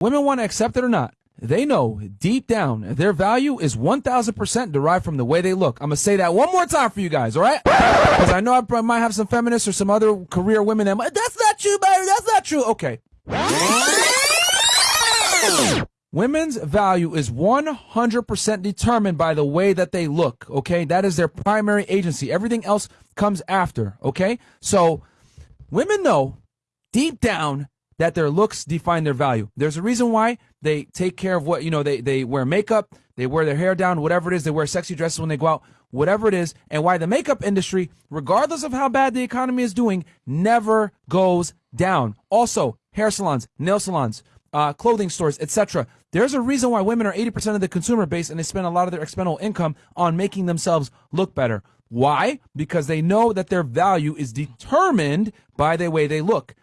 women want to accept it or not, they know deep down their value is 1000% derived from the way they look. I'm going to say that one more time for you guys, all right? Because I know I might have some feminists or some other career women that might, that's not true, baby. That's not true. Okay. Women's value is 100% determined by the way that they look, okay? That is their primary agency. Everything else comes after, okay? So women know deep down that their looks define their value. There's a reason why they take care of what, you know, they, they wear makeup, they wear their hair down, whatever it is, they wear sexy dresses when they go out, whatever it is, and why the makeup industry, regardless of how bad the economy is doing, never goes down. Also, hair salons, nail salons, uh, clothing stores, etc. There's a reason why women are 80% of the consumer base and they spend a lot of their expendable income on making themselves look better. Why? Because they know that their value is determined by the way they look.